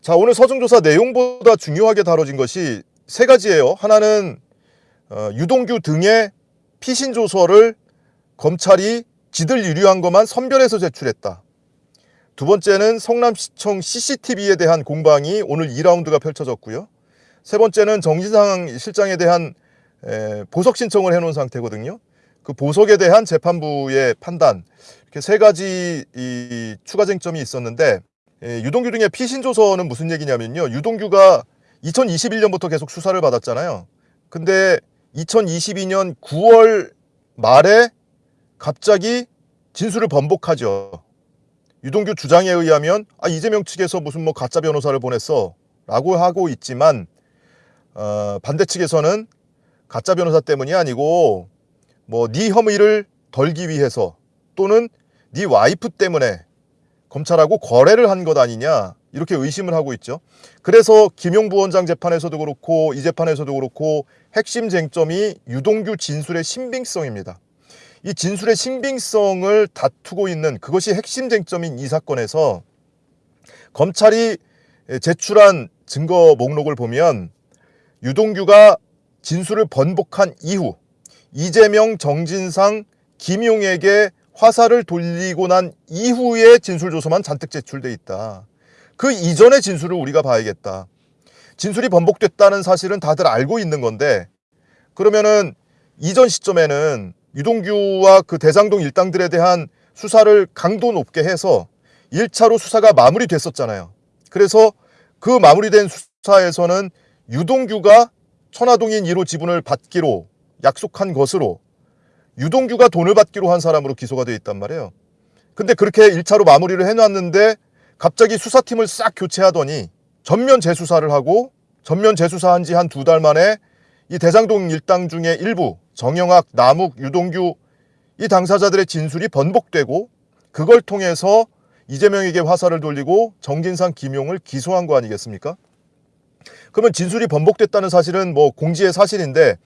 자 오늘 서중조사 내용보다 중요하게 다뤄진 것이 세 가지예요. 하나는 어, 유동규 등의 피신 조서를 검찰이 지들 유리한 것만 선별해서 제출했다. 두 번째는 성남시청 CCTV에 대한 공방이 오늘 2라운드가 펼쳐졌고요. 세 번째는 정진상 실장에 대한 에, 보석 신청을 해놓은 상태거든요. 그 보석에 대한 재판부의 판단 이렇게 세 가지 이 추가 쟁점이 있었는데 에, 유동규 등의 피신 조서는 무슨 얘기냐면요. 유동규가 2021년부터 계속 수사를 받았잖아요. 근데 2022년 9월 말에 갑자기 진술을 번복하죠. 유동규 주장에 의하면 아 이재명 측에서 무슨 뭐 가짜 변호사를 보냈어 라고 하고 있지만 어, 반대 측에서는 가짜 변호사 때문이 아니고 뭐 네 혐의를 덜기 위해서 또는 네 와이프 때문에 검찰하고 거래를 한 것 아니냐 이렇게 의심을 하고 있죠. 그래서 김용 부 원장 재판에서도 그렇고 이 재판에서도 그렇고 핵심 쟁점이 유동규 진술의 신빙성입니다. 이 진술의 신빙성을 다투고 있는 그것이 핵심 쟁점인 이 사건에서 검찰이 제출한 증거 목록을 보면 유동규가 진술을 번복한 이후 이재명, 정진상, 김용에게 화살을 돌리고 난 이후의 진술조서만 잔뜩 제출돼 있다. 그 이전의 진술을 우리가 봐야겠다. 진술이 번복됐다는 사실은 다들 알고 있는 건데 그러면은 이전 시점에는 유동규와 그 대장동 일당들에 대한 수사를 강도 높게 해서 1차로 수사가 마무리됐었잖아요. 그래서 그 마무리된 수사에서는 유동규가 천화동인 1호 지분을 받기로 약속한 것으로 유동규가 돈을 받기로 한 사람으로 기소가 되어 있단 말이에요. 근데 그렇게 1차로 마무리를 해놨는데 갑자기 수사팀을 싹 교체하더니 전면 재수사를 하고 전면 재수사한 지 한 두 달 만에 이 대장동 일당 중에 일부 정영학, 남욱, 유동규 이 당사자들의 진술이 번복되고 그걸 통해서 이재명에게 화살을 돌리고 정진상, 김용을 기소한 거 아니겠습니까? 그러면 진술이 번복됐다는 사실은 뭐 공지의 사실인데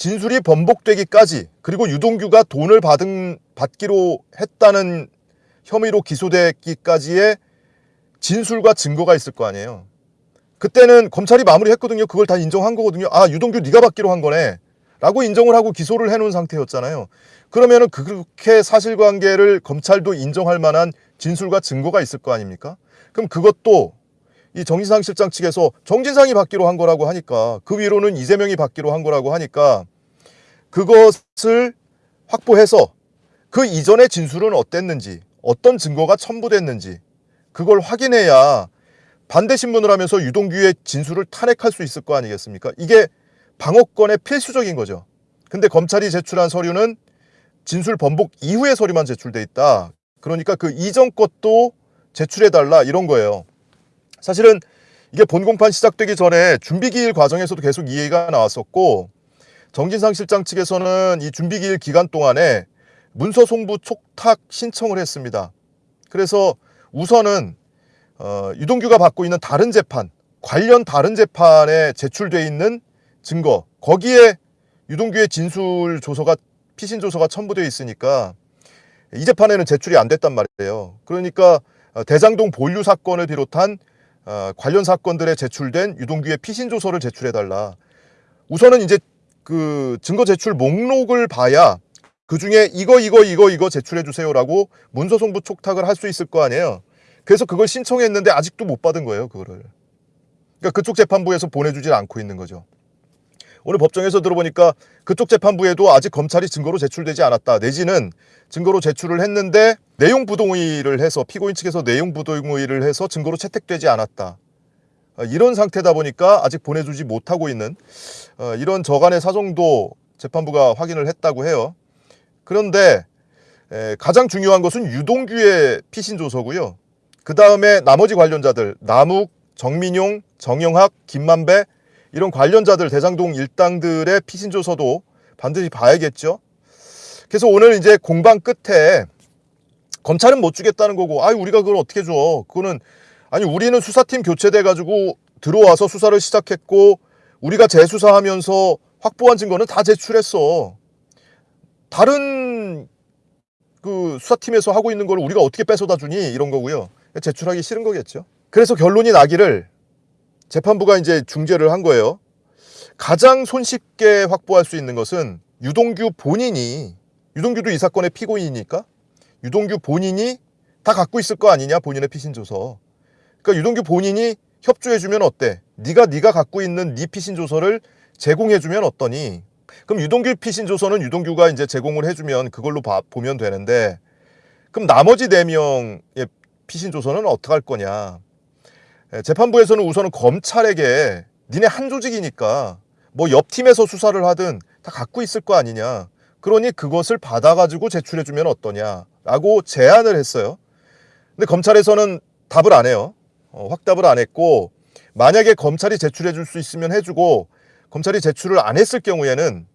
진술이 번복되기까지 그리고 유동규가 돈을 받은 받기로 했다는 혐의로 기소되기까지의 진술과 증거가 있을 거 아니에요. 그때는 검찰이 마무리했거든요. 그걸 다 인정한 거거든요. 아 유동규 네가 받기로 한 거네. 라고 인정을 하고 기소를 해놓은 상태였잖아요. 그러면 은 그렇게 사실관계를 검찰도 인정할 만한 진술과 증거가 있을 거 아닙니까? 그럼 그것도 이 정진상 실장 측에서 정진상이 받기로 한 거라고 하니까 그 위로는 이재명이 받기로 한 거라고 하니까 그것을 확보해서 그 이전의 진술은 어땠는지 어떤 증거가 첨부됐는지 그걸 확인해야 반대 신문을 하면서 유동규의 진술을 탄핵할 수 있을 거 아니겠습니까? 이게 방어권의 필수적인 거죠. 근데 검찰이 제출한 서류는 진술 번복 이후의 서류만 제출돼 있다. 그러니까 그 이전 것도 제출해달라 이런 거예요. 사실은 이게 본공판 시작되기 전에 준비기일 과정에서도 계속 이 얘기가 나왔었고 정진상 실장 측에서는 이 준비기일 기간 동안에 문서 송부 촉탁 신청을 했습니다. 그래서 우선은 어, 유동규가 받고 있는 다른 재판, 관련 다른 재판에 제출돼 있는 증거, 거기에 유동규의 진술 조서가 피신 조서가 첨부되어 있으니까 이 재판에는 제출이 안 됐단 말이에요. 그러니까 어, 대장동 본류 사건을 비롯한 어, 관련 사건들에 제출된 유동규의 피신 조서를 제출해 달라. 우선은 이제 그 증거 제출 목록을 봐야 그 중에 이거 이거 이거 이거 제출해 주세요라고 문서 송부 촉탁을 할 수 있을 거 아니에요. 그래서 그걸 신청했는데 아직도 못 받은 거예요, 그거를. 그러니까 그쪽 재판부에서 보내주질 않고 있는 거죠. 오늘 법정에서 들어보니까 그쪽 재판부에도 아직 검찰이 증거로 제출되지 않았다. 내지는 증거로 제출을 했는데 내용 부동의를 해서 피고인 측에서 내용 부동의를 해서 증거로 채택되지 않았다. 어, 이런 상태다 보니까 아직 보내주지 못하고 있는 어, 이런 저간의 사정도 재판부가 확인을 했다고 해요. 그런데 가장 중요한 것은 유동규의 피신 조서고요. 그 다음에 나머지 관련자들 남욱, 정민용, 정영학, 김만배 이런 관련자들 대장동 일당들의 피신 조서도 반드시 봐야겠죠. 그래서 오늘 이제 공방 끝에 검찰은 못 주겠다는 거고 아유 우리가 그걸 어떻게 줘 그거는 아니 우리는 수사팀 교체돼 가지고 들어와서 수사를 시작했고 우리가 재수사하면서 확보한 증거는 다 제출했어 다른 그 수사팀에서 하고 있는 걸 우리가 어떻게 뺏어다 주니 이런 거고요 제출하기 싫은 거겠죠. 그래서 결론이 나기를 재판부가 이제 중재를 한 거예요. 가장 손쉽게 확보할 수 있는 것은 유동규 본인이 유동규도 이 사건의 피고인이니까 유동규 본인이 다 갖고 있을 거 아니냐 본인의 피신 조서. 그러니까 유동규 본인이 협조해 주면 어때? 네가 네가 갖고 있는 네 피신 조서를 제공해 주면 어떠니? 그럼 유동규 피신 조서는 유동규가 이제 제공을 해 주면 그걸로 봐, 보면 되는데 그럼 나머지 네 명의 피신 조서는 어떻게 할 거냐? 예, 재판부에서는 우선은 검찰에게 니네 한 조직이니까 뭐 옆 팀에서 수사를 하든 다 갖고 있을 거 아니냐. 그러니 그것을 받아가지고 제출해 주면 어떠냐 라고 제안을 했어요. 근데 검찰에서는 답을 안 해요. 어, 확답을 안 했고 만약에 검찰이 제출해 줄 수 있으면 해주고 검찰이 제출을 안 했을 경우에는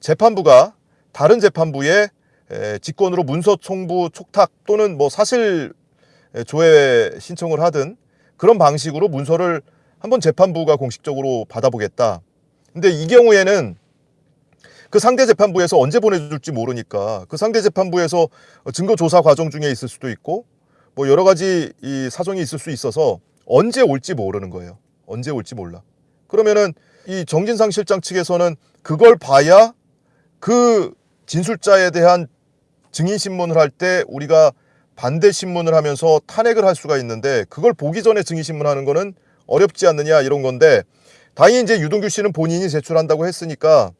재판부가 다른 재판부에 에, 직권으로 문서 총부 촉탁 또는 뭐 사실 에, 조회 신청을 하든 그런 방식으로 문서를 한번 재판부가 공식적으로 받아보겠다. 근데 이 경우에는 그 상대 재판부에서 언제 보내줄지 모르니까 그 상대 재판부에서 증거 조사 과정 중에 있을 수도 있고 뭐 여러 가지 이 사정이 있을 수 있어서 언제 올지 모르는 거예요. 언제 올지 몰라. 그러면은 이 정진상 실장 측에서는 그걸 봐야 그 진술자에 대한 증인 신문을 할 때 우리가 반대 신문을 하면서 탄핵을 할 수가 있는데 그걸 보기 전에 증인 신문하는 거는 어렵지 않느냐 이런 건데 다행히 이제 유동규 씨는 본인이 제출한다고 했으니까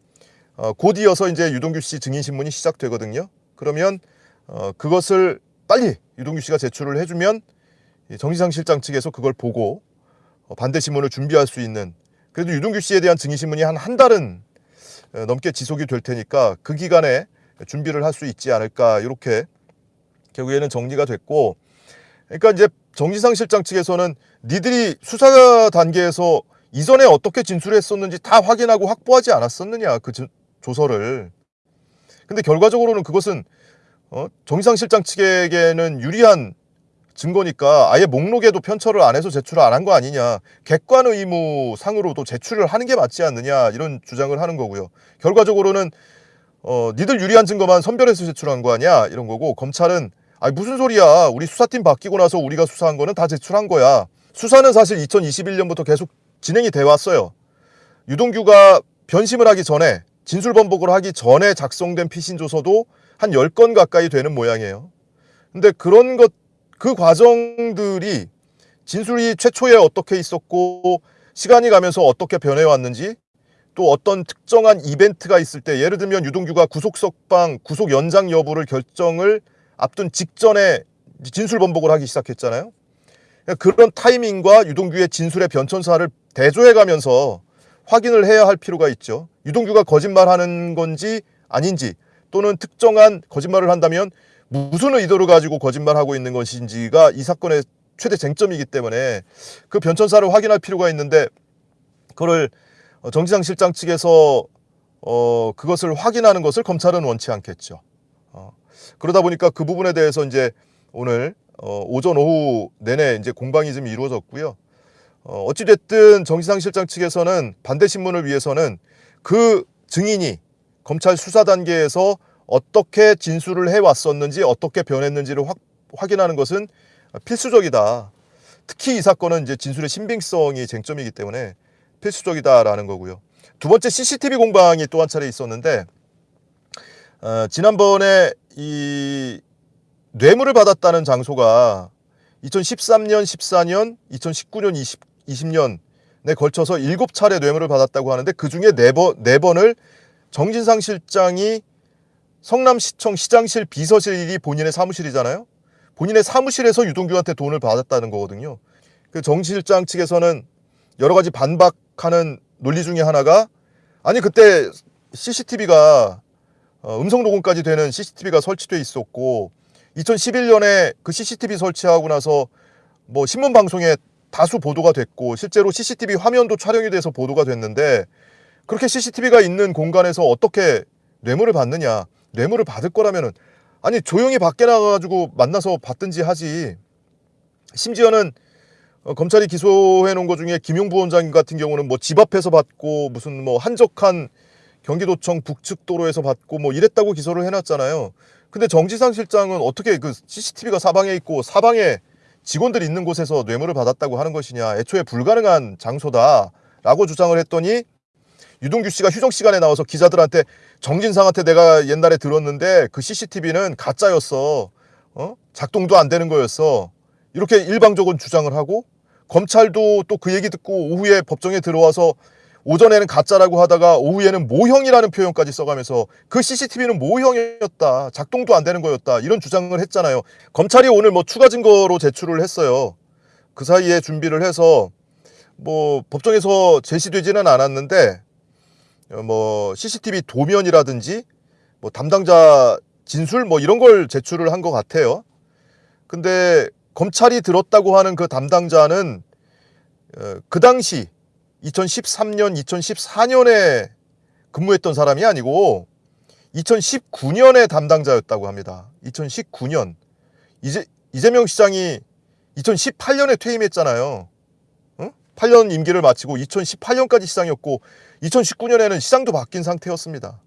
어, 곧 이어서 이제 유동규 씨 증인 신문이 시작되거든요. 그러면 어, 그것을 빨리 유동규 씨가 제출을 해주면 이 정지상 실장 측에서 그걸 보고 어, 반대 신문을 준비할 수 있는 그래도 유동규 씨에 대한 증인 신문이 한 한 달은 어, 넘게 지속이 될 테니까 그 기간에 준비를 할 수 있지 않을까 이렇게 결국에는 정리가 됐고 그러니까 이제 정지상 실장 측에서는 니들이 수사 단계에서 이전에 어떻게 진술했었는지 다 확인하고 확보하지 않았었느냐 그 조- 조서를. 근데 결과적으로는 그것은 어? 정지상 실장 측에게는 유리한 증거니까 아예 목록에도 편철을 안 해서 제출을 안 한 거 아니냐. 객관 의무 상으로도 제출을 하는 게 맞지 않느냐 이런 주장을 하는 거고요. 결과적으로는 어 니들 유리한 증거만 선별해서 제출한 거 아니야? 이런 거고 검찰은 아니 무슨 소리야. 우리 수사팀 바뀌고 나서 우리가 수사한 거는 다 제출한 거야. 수사는 사실 2021년부터 계속 진행이 돼 왔어요. 유동규가 변심을 하기 전에 진술 번복을 하기 전에 작성된 피신 조서도 한 10건 가까이 되는 모양이에요 근데 그런 것 그 과정들이 진술이 최초에 어떻게 있었고 시간이 가면서 어떻게 변해왔는지 또 어떤 특정한 이벤트가 있을 때 예를 들면 유동규가 구속석방 구속 연장 여부를 결정을 앞둔 직전에 진술 번복을 하기 시작했잖아요. 그런 타이밍과 유동규의 진술의 변천사를 대조해가면서 확인을 해야 할 필요가 있죠. 유동규가 거짓말하는 건지 아닌지 또는 특정한 거짓말을 한다면 무슨 의도를 가지고 거짓말하고 있는 것인지가 이 사건의 최대 쟁점이기 때문에 그 변천사를 확인할 필요가 있는데 그걸 어, 정지상 실장 측에서 어, 그것을 확인하는 것을 검찰은 원치 않겠죠. 어, 그러다 보니까 그 부분에 대해서 이제 오늘 어, 오전 오후 내내 이제 공방이 좀 이루어졌고요. 어, 어찌됐든 정지상 실장 측에서는 반대 신문을 위해서는 그 증인이 검찰 수사 단계에서 어떻게 진술을 해왔었는지 어떻게 변했는지를 확, 확인하는 것은 필수적이다. 특히 이 사건은 이제 진술의 신빙성이 쟁점이기 때문에 필수적이다라는 거고요. 두 번째 CCTV 공방이 또 한 차례 있었는데 어, 지난번에 이 뇌물을 받았다는 장소가 2013년, 14년, 2019년, 20, 20년에 걸쳐서 7차례 뇌물을 받았다고 하는데 그중에 4번, 4번을 정진상 실장이 성남시청 시장실 비서실이 본인의 사무실이잖아요. 본인의 사무실에서 유동규한테 돈을 받았다는 거거든요. 그 정 실장 측에서는 여러 가지 반박하는 논리 중에 하나가 아니 그때 CCTV가 어, 음성 녹음까지 되는 CCTV가 설치돼 있었고 2011년에 그 CCTV 설치하고 나서 뭐 신문 방송에 다수 보도가 됐고 실제로 CCTV 화면도 촬영이 돼서 보도가 됐는데 그렇게 CCTV가 있는 공간에서 어떻게 뇌물을 받느냐 뇌물을 받을 거라면은 아니 조용히 밖에 나가가지고 만나서 받든지 하지 심지어는 어, 검찰이 기소해 놓은 것 중에 김용 부원장 같은 경우는 뭐 집 앞에서 받고 무슨 뭐 한적한 경기도청 북측 도로에서 받고 뭐 이랬다고 기소를 해놨잖아요. 근데 정지상 실장은 어떻게 그 CCTV가 사방에 있고 사방에 직원들이 있는 곳에서 뇌물을 받았다고 하는 것이냐 애초에 불가능한 장소다라고 주장을 했더니 유동규 씨가 휴정 시간에 나와서 기자들한테 정진상한테 내가 옛날에 들었는데 그 CCTV는 가짜였어. 어? 작동도 안 되는 거였어. 이렇게 일방적으로 주장을 하고 검찰도 또 그 얘기 듣고 오후에 법정에 들어와서 오전에는 가짜라고 하다가 오후에는 모형이라는 표현까지 써가면서 그 CCTV는 모형이었다. 작동도 안 되는 거였다. 이런 주장을 했잖아요. 검찰이 오늘 뭐 추가 증거로 제출을 했어요. 그 사이에 준비를 해서 뭐 법정에서 제시되지는 않았는데 어, 뭐 CCTV 도면이라든지 뭐 담당자 진술 뭐 이런 걸 제출을 한 것 같아요. 근데 검찰이 들었다고 하는 그 담당자는 어, 그 당시 2013년, 2014년에 근무했던 사람이 아니고 2019년에 담당자였다고 합니다. 2019년 이제 이재명 시장이 2018년에 퇴임했잖아요. 응? 8년 임기를 마치고 2018년까지 시장이었고 2019년에는 시장도 바뀐 상태였습니다.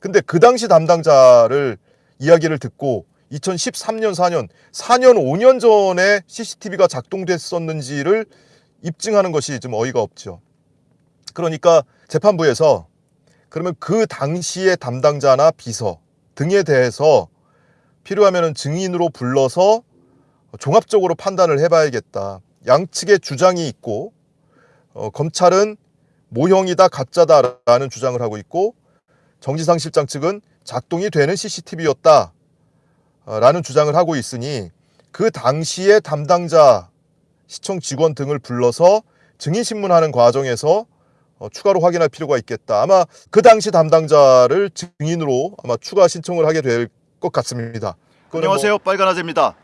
근데 그 당시 담당자를 이야기를 듣고 2013년, 4년, 4년, 5년 전에 CCTV가 작동됐었는지를 입증하는 것이 좀 어이가 없죠. 그러니까 재판부에서 그러면 그 당시의 담당자나 비서 등에 대해서 필요하면 증인으로 불러서 종합적으로 판단을 해봐야겠다. 양측의 주장이 있고 어, 검찰은 모형이다 가짜다라는 주장을 하고 있고 정지상 실장 측은 작동이 되는 CCTV였다 라는 주장을 하고 있으니 그 당시의 담당자 시청 직원 등을 불러서 증인 신문하는 과정에서 어, 추가로 확인할 필요가 있겠다. 아마 그 당시 담당자를 증인으로 아마 추가 신청을 하게 될 것 같습니다. 안녕하세요 빨간아재입니다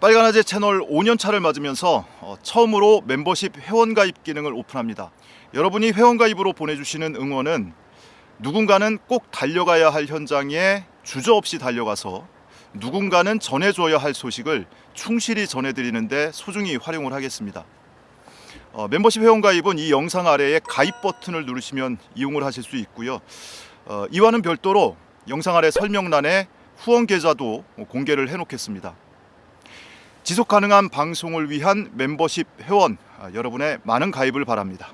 빨간아재 채널 5년차를 맞으면서 어, 처음으로 멤버십 회원가입 기능을 오픈합니다 여러분이 회원가입으로 보내주시는 응원은 누군가는 꼭 달려가야 할 현장에 주저없이 달려가서 누군가는 전해줘야 할 소식을 충실히 전해드리는데 소중히 활용을 하겠습니다 어, 멤버십 회원 가입은 이 영상 아래에 가입 버튼을 누르시면 이용을 하실 수 있고요 어, 이와는 별도로 영상 아래 설명란에 후원 계좌도 공개를 해놓겠습니다. 지속 가능한 방송을 위한 멤버십 회원 아, 여러분의 많은 가입을 바랍니다.